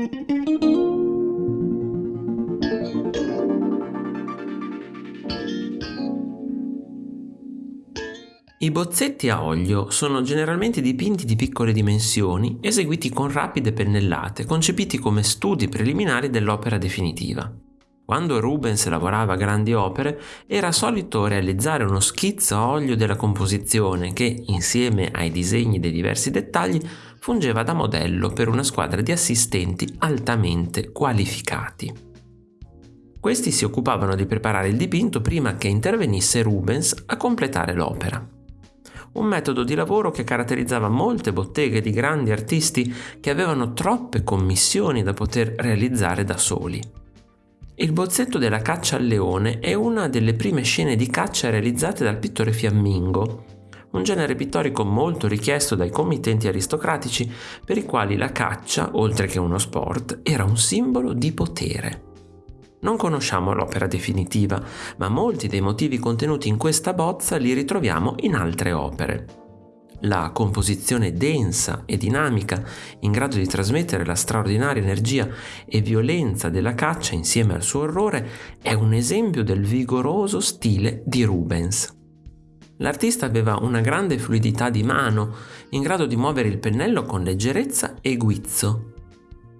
I bozzetti a olio sono generalmente dipinti di piccole dimensioni, eseguiti con rapide pennellate, concepiti come studi preliminari dell'opera definitiva. Quando Rubens lavorava a grandi opere, era solito realizzare uno schizzo a olio della composizione che, insieme ai disegni dei diversi dettagli, fungeva da modello per una squadra di assistenti altamente qualificati. Questi si occupavano di preparare il dipinto prima che intervenisse Rubens a completare l'opera un metodo di lavoro che caratterizzava molte botteghe di grandi artisti che avevano troppe commissioni da poter realizzare da soli. Il bozzetto della caccia al leone è una delle prime scene di caccia realizzate dal pittore fiammingo, un genere pittorico molto richiesto dai committenti aristocratici per i quali la caccia, oltre che uno sport, era un simbolo di potere. Non conosciamo l'opera definitiva, ma molti dei motivi contenuti in questa bozza li ritroviamo in altre opere. La composizione densa e dinamica, in grado di trasmettere la straordinaria energia e violenza della caccia insieme al suo orrore, è un esempio del vigoroso stile di Rubens. L'artista aveva una grande fluidità di mano, in grado di muovere il pennello con leggerezza e guizzo,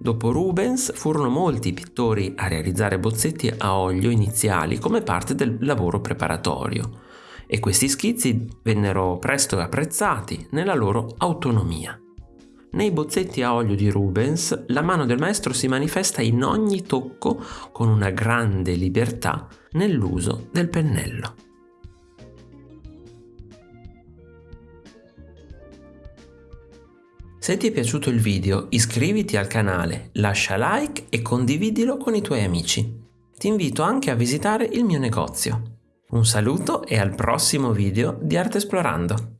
Dopo Rubens furono molti i pittori a realizzare bozzetti a olio iniziali come parte del lavoro preparatorio e questi schizzi vennero presto apprezzati nella loro autonomia. Nei bozzetti a olio di Rubens la mano del maestro si manifesta in ogni tocco con una grande libertà nell'uso del pennello. Se ti è piaciuto il video iscriviti al canale, lascia like e condividilo con i tuoi amici. Ti invito anche a visitare il mio negozio. Un saluto e al prossimo video di Arte Esplorando!